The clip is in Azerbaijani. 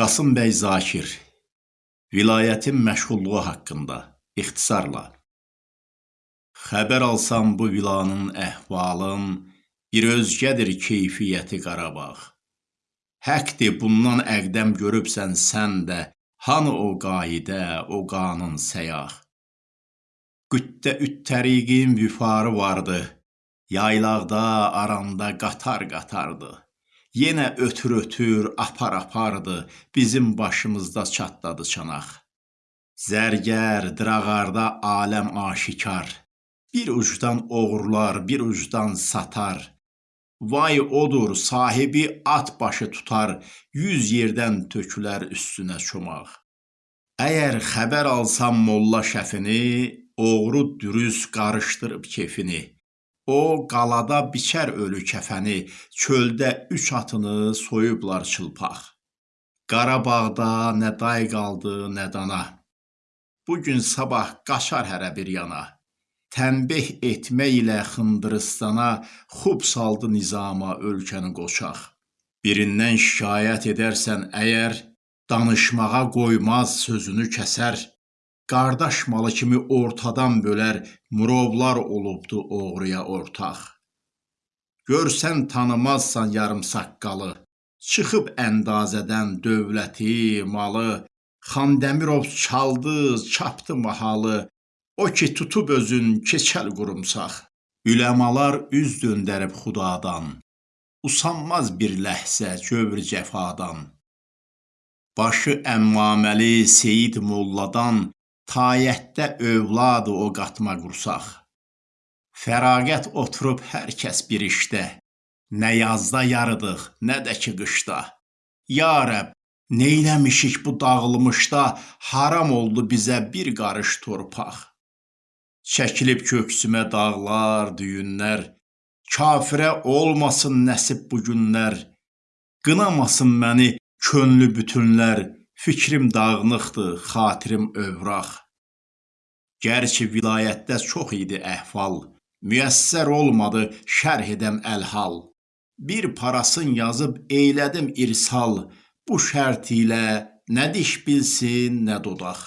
Qasım bəy Zakir Vilayətin məşğulluğu haqqında ixtisarla Xəbər alsam bu vilanın əhvalın bir özgədir keyfiyyəti Qarabağ. Həqdir bundan əqdəm görübsən sən də hanı o qaidə, o qanun səyah. Qüddə üt təriqin vüfarı vardı. Yaylaqda, aranda qatar-qatardı. Yenə ötür-ötür, apar-apardı, bizim başımızda çatladı çanaq. Zərgər, drağarda aləm aşikar. Bir ucdan oğurlar, bir ucdan satar. Vay odur, sahibi at başı tutar, yüz yerdən tökülər üstünə çomaq. Əgər xəbər alsam molla şəfini, oğru dürüst qarışdırıb kefini. O qalada biçər ölü kəfəni, çöldə üç atını soyublar çılpaq. Qarabağda nə day qaldı, nə dana. Bu gün sabah qaçar hərə bir yana. Tənbeh etmək ilə Xındırıstana xub saldı nizama ölkəni qoçaq. Birindən şikayət edərsən əgər, danışmağa qoymaz, sözünü kəsər. Qardaş malı kimi ortadan bölər, murovlar olubdu oğruya ortaq. Görsən tanımazsan yarım saqqalı, çıxıb əndazədən dövləti, malı, Xandəmirov çaldı, çapdı mahalı, o ki tutub özün keçəl qurumsaq. Üləmalar üz döndərib xudadan, usanmaz bir ləhzə cövr cəfadan. Başı əmmaməli Seyid molladan tayətdə övladı o qatma qursaq. Fərağət oturub hər kəs bir işdə, nə yazda yarıdıq, nə də ki qışda. Ya Rəbb, neyləmişik bu dağılmışda, haram oldu bizə bir qarış torpaq. Çəkilib köksümə dağlar, düyünlər, kafirə olmasın nəsib bu günlər. Qınamasın məni könlü bütünlər, fikrim dağınıqdır, xatirim övraq. Gərçi vilayətdə çox idi əhval, müyəssər olmadı şərh edəm əlhal. Bir parasın yazıb eylədim irsal, bu şərt ilə nə diş bilsin, nə dodaq.